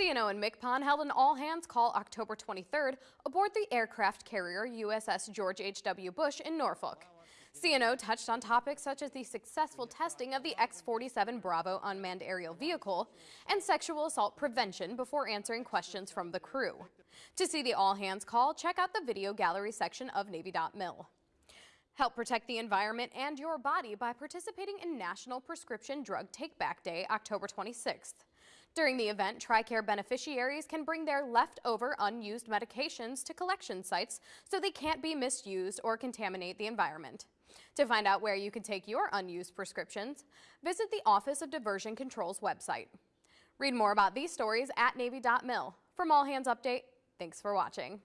CNO and MCPON held an all-hands call October 23rd aboard the aircraft carrier USS George H.W. Bush in Norfolk. CNO touched on topics such as the successful testing of the X-47 Bravo unmanned aerial vehicle and sexual assault prevention before answering questions from the crew. To see the all-hands call, check out the video gallery section of Navy.mil. Help protect the environment and your body by participating in National Prescription Drug Takeback Day, October 26th. During the event, TRICARE beneficiaries can bring their leftover unused medications to collection sites so they can't be misused or contaminate the environment. To find out where you can take your unused prescriptions, visit the Office of Diversion Control's website. Read more about these stories at Navy.mil. From All Hands Update, thanks for watching.